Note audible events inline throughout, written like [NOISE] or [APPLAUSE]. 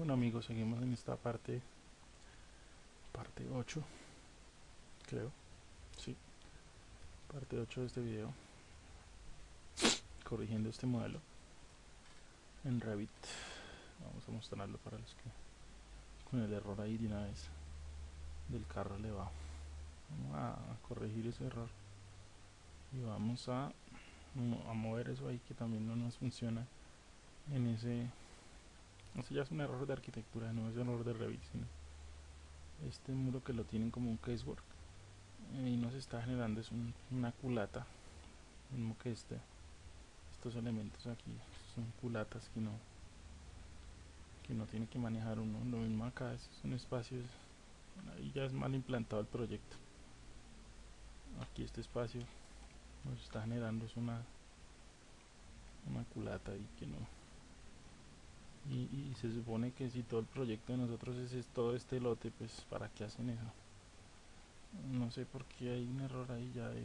Bueno amigos, seguimos en esta parte, parte 8, creo, sí, parte 8 de este video, corrigiendo este modelo en Revit. Vamos a mostrarlo para los que con el error ahí de una vez del carro le va. Vamos a, corregir ese error y vamos a, a mover eso ahí que también no nos funciona en ese eso ya es un error de arquitectura, no es un error de Revit, sino este muro que lo tienen como un casework eh, y nos está generando es una culata, mismo que este, estos elementos aquí son culatas que no que no tiene que manejar uno, lo mismo acá, es un espacio, ahí ya es mal implantado el proyecto. Aquí este espacio nos está generando es una una culata y que no y, se supone que si todo el proyecto de nosotros es, todo este lote pues para qué hacen eso no sé por qué hay un error ahí ya de,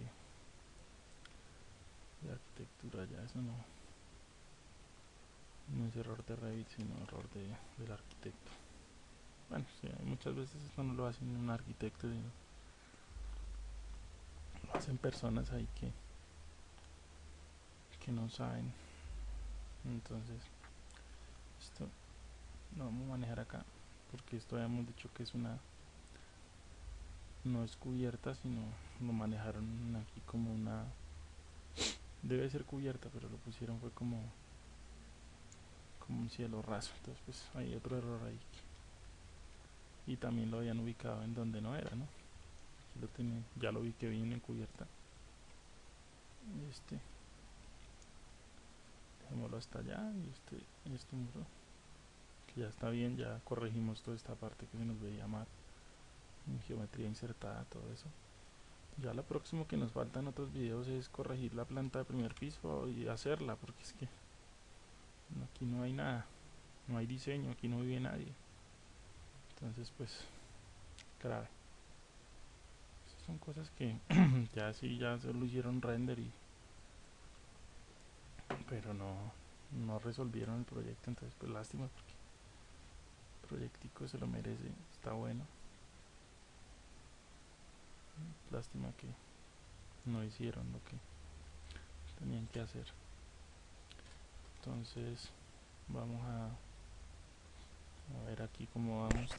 de arquitectura ya eso no no es error de Revit sino error de, del arquitecto. Bueno sí, muchas veces esto no lo hacen un arquitecto sino lo hacen personas ahí que que no saben. Entonces esto lo vamos a manejar acá porque esto habíamos dicho que es una no es cubierta sino lo manejaron aquí como una debe ser cubierta pero lo pusieron fue como como un cielo raso. Entonces pues hay otro error ahí. Y también lo habían ubicado en donde no era no ya lo vi que viene en cubierta. Este dejémoslo hasta allá y este, este muro ya está bien ya corregimos toda esta parte que se nos veía mal en geometría insertada todo eso. Ya lo próximo que nos falta en otros videos es corregir la planta de primer piso y hacerla porque es que aquí no hay nada no hay diseño aquí no vive nadie. Entonces pues grave. Son cosas que [CLEARS THROAT] ya sí ya se lo hicieron render y pero no, no resolvieron el proyecto, entonces pues lástima porque el proyectico se lo merece, está bueno. Lástima que no hicieron lo que tenían que hacer. Entonces vamos a, a ver aquí cómo vamos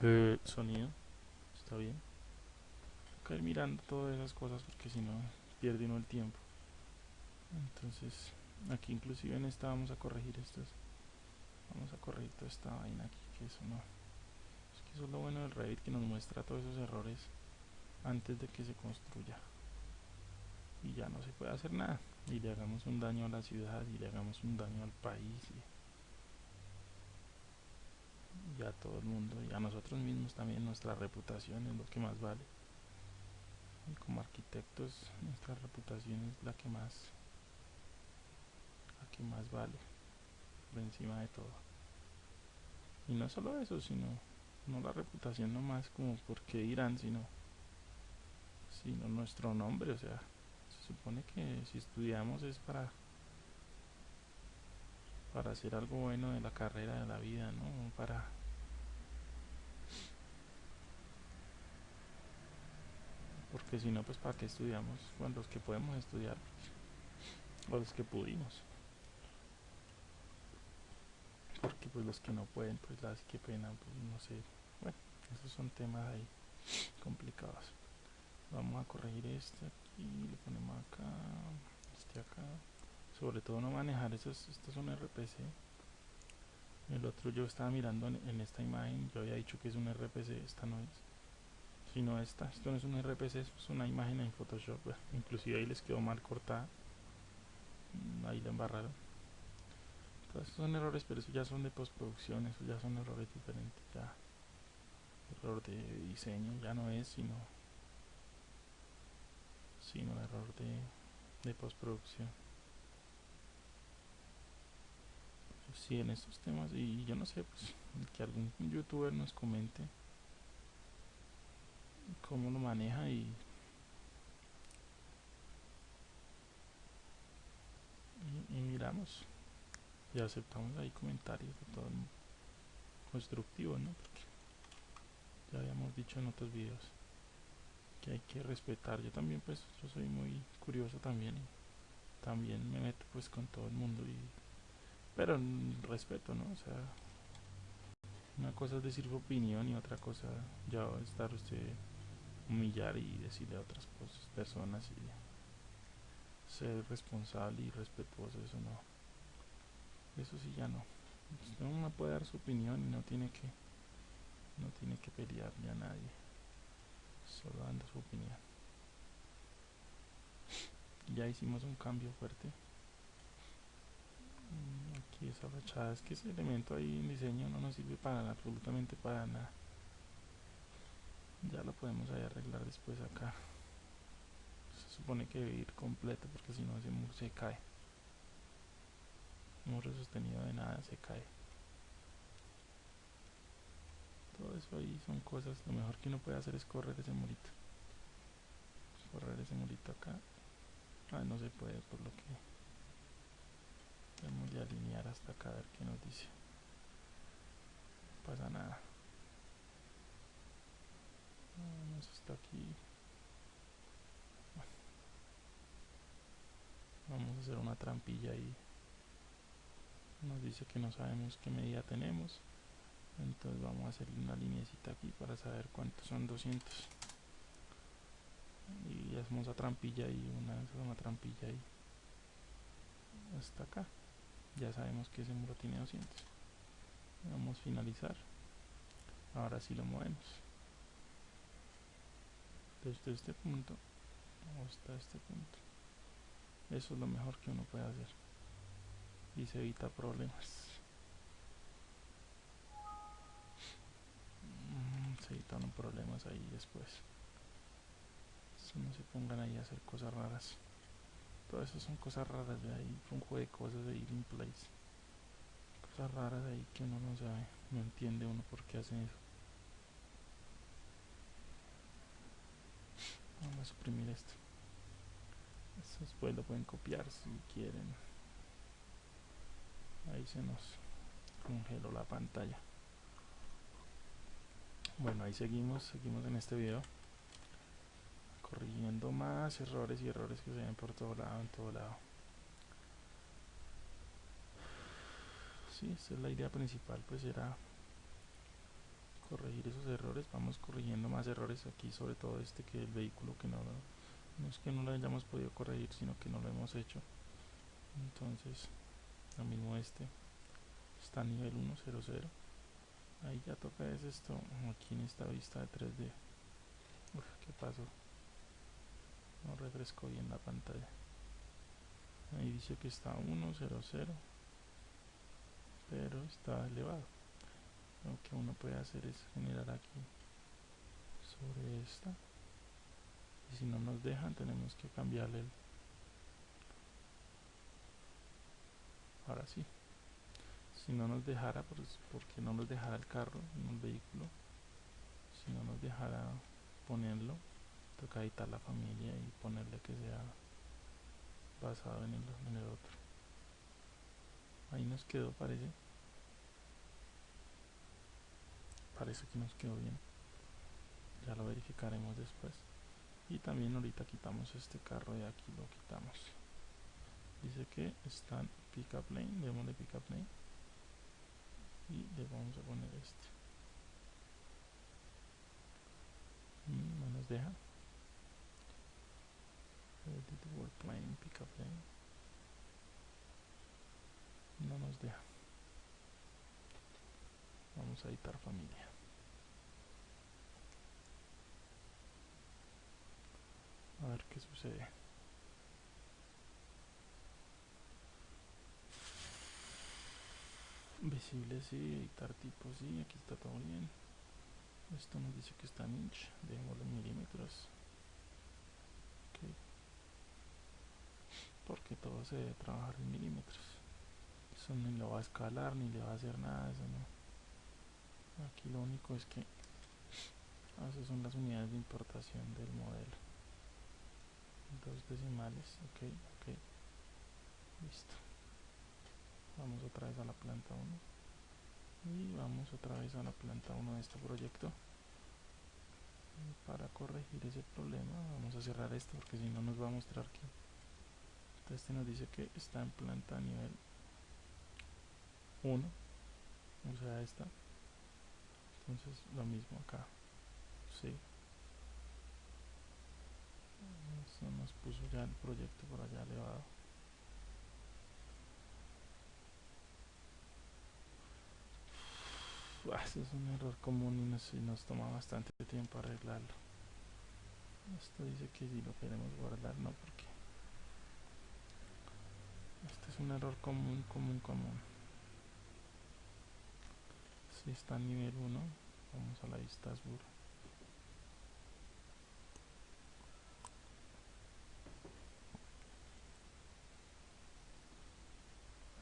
de sonido. Está bien. Hay que ir mirando todas esas cosas porque si no pierde uno el tiempo entonces aquí inclusive en esta vamos a corregir estos vamos a corregir toda esta vaina aquí que eso no es que eso es lo bueno del Revit que nos muestra todos esos errores antes de que se construya. Y ya no se puede hacer nada y le hagamos un daño a la ciudad y le hagamos un daño al país y, y a todo el mundo y a nosotros mismos también nuestra reputación es lo que más vale. Y como arquitectos nuestra reputación es la que más que más vale por encima de todo. Y no solo eso sino no la reputación nomás como porque dirán sino sino nuestro nombre. O sea se supone que si estudiamos es para para hacer algo bueno de la carrera de la vida no para porque si no pues para qué estudiamos bueno los que podemos estudiar o los que pudimos porque pues los que no pueden pues las que pena pues no sé. Bueno esos son temas ahí complicados. Vamos a corregir este aquí le ponemos acá este acá. Sobre todo no manejar esos estos son RPC el otro yo estaba mirando en, esta imagen yo había dicho que es un RPC esta no es. Sino esta esto no es un RPC es una imagen en Photoshop. [LAUGHS] Inclusive ahí les quedó mal cortada. Mm, ahí la embarraron esos son errores, pero eso ya son de postproducción, esos ya son errores diferentes, ya. Error de diseño ya no es, sino sino error de, de postproducción. Sí, en estos temas, y yo no sé, pues que algún youtuber nos comente cómo lo maneja y, y miramos y aceptamos ahí comentarios de todo constructivo, ¿no? Porque ya habíamos dicho en otros videos que hay que respetar. Yo también, pues, yo soy muy curioso también. Y también me meto, pues, con todo el mundo. y Pero respeto, ¿no? O sea, una cosa es decir su opinión y otra cosa ya estar usted humillar y decirle a otras personas y ser responsable y respetuoso, eso no. Eso sí ya no. Uno puede dar su opinión y no tiene que no tiene que pelearle a nadie. Solo dando su opinión. Ya hicimos un cambio fuerte. Mm, aquí esa fachada, es que ese elemento ahí en diseño no nos sirve para absolutamente para nada. Ya lo podemos ahí arreglar después acá. Se supone que debe ir completo porque si no muro se cae. Muro sostenido de nada se cae. Todo eso ahí son cosas. Lo mejor que uno puede hacer es correr ese murito. Correr ese murito acá. Ah, no se puede por lo que tenemos de alinear hasta acá a ver qué nos dice. No pasa nada. Vamos hasta aquí. Vamos a hacer una trampilla ahí. Nos dice que no sabemos qué medida tenemos. Entonces vamos a hacer una linecita aquí para saber cuántos son 200 y hacemos la trampilla y una, una trampilla ahí. Hasta acá. Ya sabemos que ese muro tiene 200 vamos a finalizar. Ahora sí lo movemos. Desde este punto hasta este punto. Eso es lo mejor que uno puede hacer y se evita problemas. Se evitan problemas ahí después. No se pongan ahí a hacer cosas raras. Todo eso son cosas raras de ahí un juego de cosas de in place cosas raras ahí que uno no sabe no entiende uno por qué hacen eso. Vamos a suprimir esto. Después lo pueden copiar si quieren ahí se nos congeló la pantalla. Bueno ahí seguimos seguimos en este video. Corrigiendo más errores y errores que se ven por todo lado en todo lado. Sí esta es la idea principal pues era corregir esos errores. Vamos corrigiendo más errores aquí sobre todo este que el vehículo que no no es que no lo hayamos podido corregir sino que no lo hemos hecho. Entonces lo mismo este. Está a nivel 100 ahí ya toca es esto aquí en esta vista de 3D Uf, ¿qué pasó? no refresco bien la pantalla. Ahí dice que está 100 pero está elevado. Lo que uno puede hacer es generar aquí sobre esta. Y si no nos dejan tenemos que cambiarle el ahora sí si no nos dejara, pues, porque no nos dejara el carro en el vehículo, si no nos dejara ponerlo, toca editar la familia y ponerle que sea basado en el, en el otro. Ahí nos quedó, parece. Parece que nos quedó bien. Ya lo verificaremos después. Y también ahorita quitamos este carro de aquí, lo quitamos. Dice que están pickup lane, démosle pickup lane. Y le vamos a poner este. Mm, no nos deja. Plane pickup lane. No nos deja. Vamos a editar familia. A ver qué sucede visible sí, editar tipo sí, aquí está todo bien. Esto nos dice que está en inch, dejémoslo en milímetros. Okay. porque todo se debe trabajar en milímetros. Eso ni lo va a escalar ni le va a hacer nada eso no. Aquí lo único es que esas son las unidades de importación del modelo. Dos decimales ok ok. Listo vamos otra vez a la planta 1 y vamos otra vez a la planta 1 de este proyecto. Y para corregir ese problema vamos a cerrar esto porque si no nos va a mostrar que este nos dice que está en planta nivel 1 o sea esta. Entonces lo mismo acá. Sí. Eso nos puso ya el proyecto por allá elevado Ese es un error común y nos, y nos toma bastante tiempo arreglarlo. Esto dice que si lo queremos guardar no porque este es un error común común común. Si está en nivel 1 vamos a la vista azul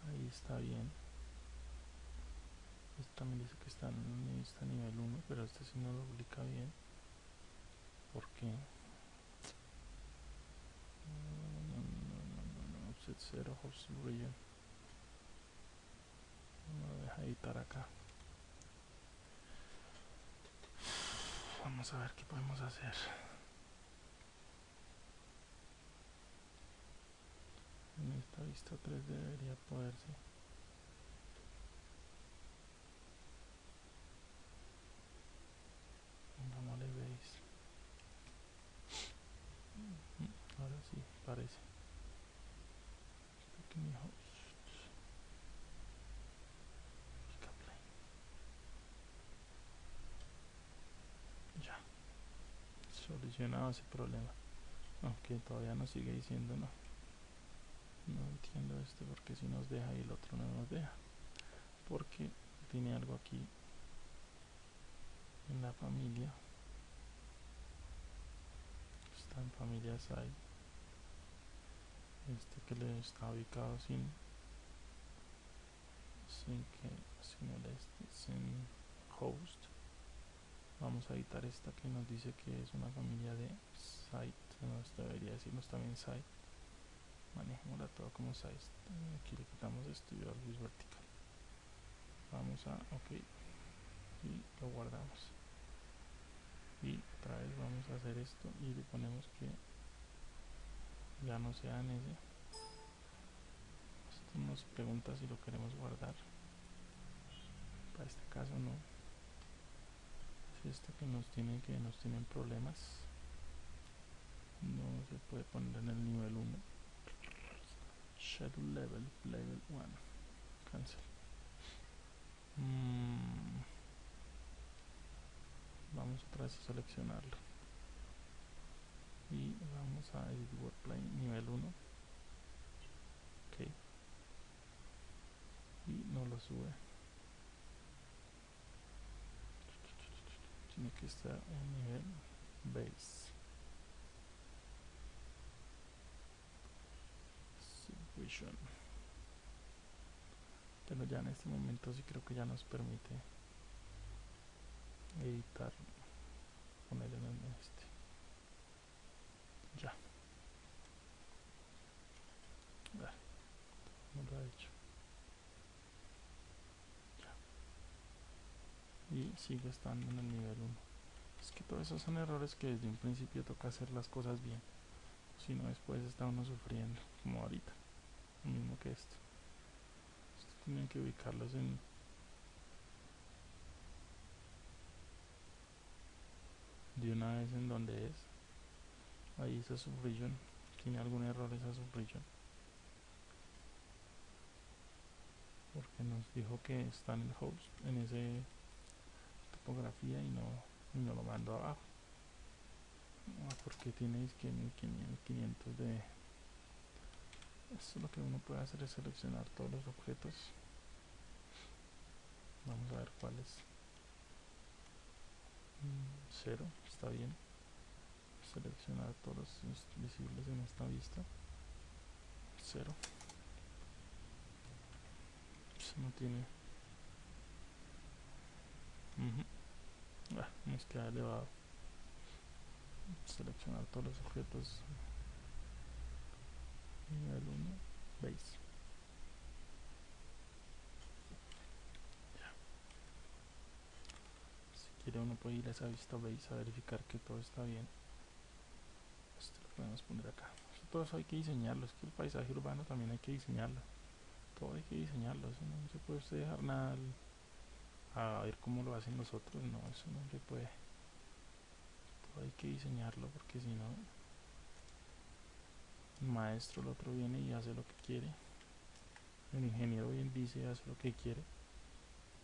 ahí está bien este también dice que está en vista nivel 1 pero este sí no lo publica bien ¿por qué? no, no, no, no, offset 0 host region no deja editar acá. Vamos a ver qué podemos hacer. En esta vista 3 debería poderse pongámosle base ahora sí parece pequeño solucionado ese problema. Aunque todavía nos sigue diciendo no no entiendo este porque si nos deja y el otro no nos deja porque tiene algo aquí en la familia. Está en familia side este que le está ubicado sin sin que sin el este sin host vamos a editar esta que nos dice que es una familia de site nos debería decirnos también site. Manejémosla todo como site. Aquí le quitamos y Orbis vertical. Vamos a ok y lo guardamos. Y otra vez vamos a hacer esto y le ponemos que ya no sea en ese esto nos pregunta si lo queremos guardar. Para este caso no esta que nos tienen que nos tienen problemas. No se puede poner en el nivel 1 schedule level level 1 cancel. Mm. vamos otra vez a seleccionarlo. Y vamos a edit workplane nivel 1 ok. Y no lo sube tiene que estar en nivel base. Subvision pero ya en este momento sí creo que ya nos permite editar poner en este. Ya. No lo ha hecho y sigue estando en el nivel 1 es que todos esos son errores que desde un principio toca hacer las cosas bien. Si no después está uno sufriendo como ahorita lo mismo que esto. Esto tienen que ubicarlos en de una vez en donde es. Ahí esa subregion tiene algún error esa subregion porque nos dijo que está en el host en ese topografía y no, y no lo mando abajo. Porque tiene que 1500 de eso lo que uno puede hacer es seleccionar todos los objetos. Vamos a ver cuáles mm, cero está bien. Seleccionar todos los visibles en esta vista. Cero. Eso no tiene. Ah, queda elevado seleccionar todos los objetos. Nivel 1 base. Ya. quiere uno puede ir a esa vista base a verificar que todo está bien. Esto lo podemos poner acá. Todo eso hay que diseñarlo es que el paisaje urbano también hay que diseñarlo. Todo hay que diseñarlo eso no se puede dejar nada a ver cómo lo hacen los otros. No eso no se puede. Hay que diseñarlo porque si no el maestro el otro viene y hace lo que quiere. El ingeniero bien dice hace lo que quiere.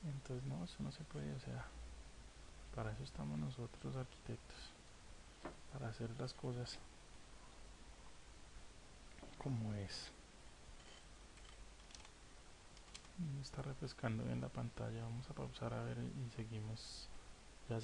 Entonces no eso no se puede. O sea para eso estamos nosotros arquitectos para hacer las cosas como es está refrescando bien la pantalla. Vamos a pausar a ver y seguimos. Ya